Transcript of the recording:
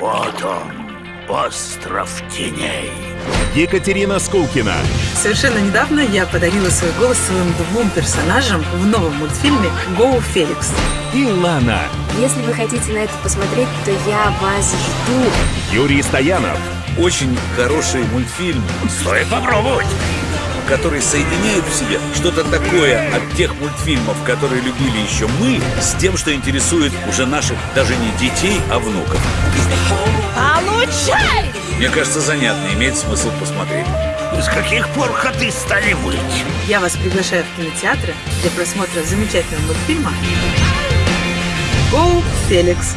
Вот он, остров теней. Екатерина Скулкина. Совершенно недавно я подарила свой голос своим двум персонажам в новом мультфильме «Гоу Феликс». И Лана. Если вы хотите на это посмотреть, то я вас жду. Юрий Стоянов. Очень хороший мультфильм, Стоит попробовать. Который соединяет в себе что-то такое от тех мультфильмов, которые любили еще мы, с тем, что интересует уже наших даже не детей, а внуков. Получай! Мне кажется, занятно, имеет смысл посмотреть. С каких пор коты стали выть? Я вас приглашаю в кинотеатры для просмотра замечательного мультфильма «Гоу Феликс».